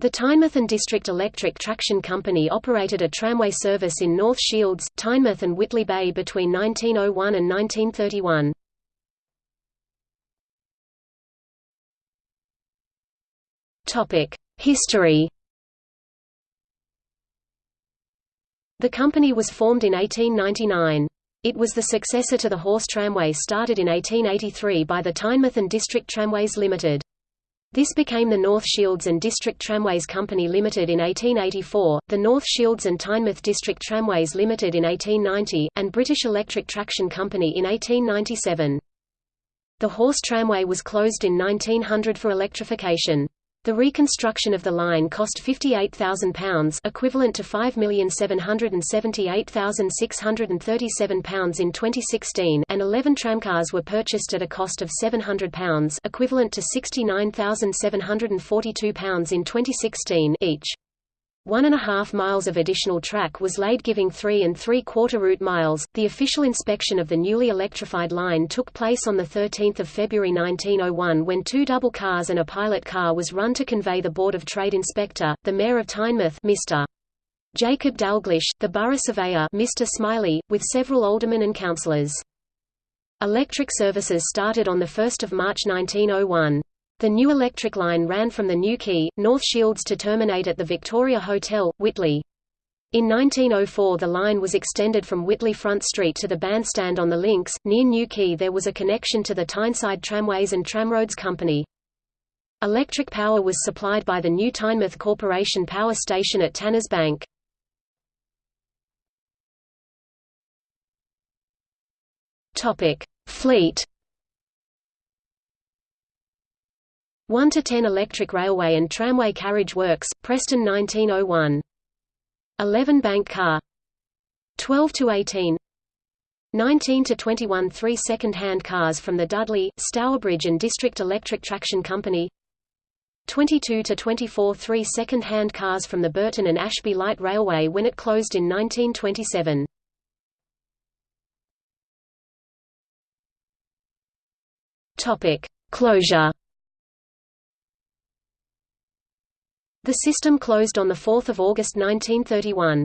The Tynemouth and District Electric Traction Company operated a tramway service in North Shields, Tynemouth and Whitley Bay between 1901 and 1931. History The company was formed in 1899. It was the successor to the horse tramway started in 1883 by the Tynemouth and District Tramways Limited. This became the North Shields and District Tramways Company Limited in 1884, the North Shields and Tynemouth District Tramways Limited in 1890, and British Electric Traction Company in 1897. The horse tramway was closed in 1900 for electrification. The reconstruction of the line cost £58,000 equivalent to £5,778,637 in 2016 and 11 tramcars were purchased at a cost of £700 equivalent to £69,742 in 2016 each. One and a half miles of additional track was laid giving three and three-quarter route miles. The official inspection of the newly electrified line took place on 13 February 1901 when two double cars and a pilot car was run to convey the Board of Trade Inspector, the Mayor of Tynemouth Mr. Jacob Dalglish, the Borough Surveyor Mr. Smiley, with several aldermen and councillors. Electric services started on 1 March 1901. The new electric line ran from the New Quay, North Shields to terminate at the Victoria Hotel, Whitley. In 1904 the line was extended from Whitley Front Street to the bandstand on the links. Near New Quay there was a connection to the Tyneside Tramways and Tramroads Company. Electric power was supplied by the new Tynemouth Corporation Power Station at Tanners Bank. Fleet 1 to 10 Electric Railway and Tramway Carriage Works, Preston 1901. 11 Bank Car 12 to 18 19 to 21 three second-hand cars from the Dudley, Stourbridge and District Electric Traction Company 22 to 24 three second-hand cars from the Burton and Ashby Light Railway when it closed in 1927. Topic: Closure The system closed on 4 August 1931.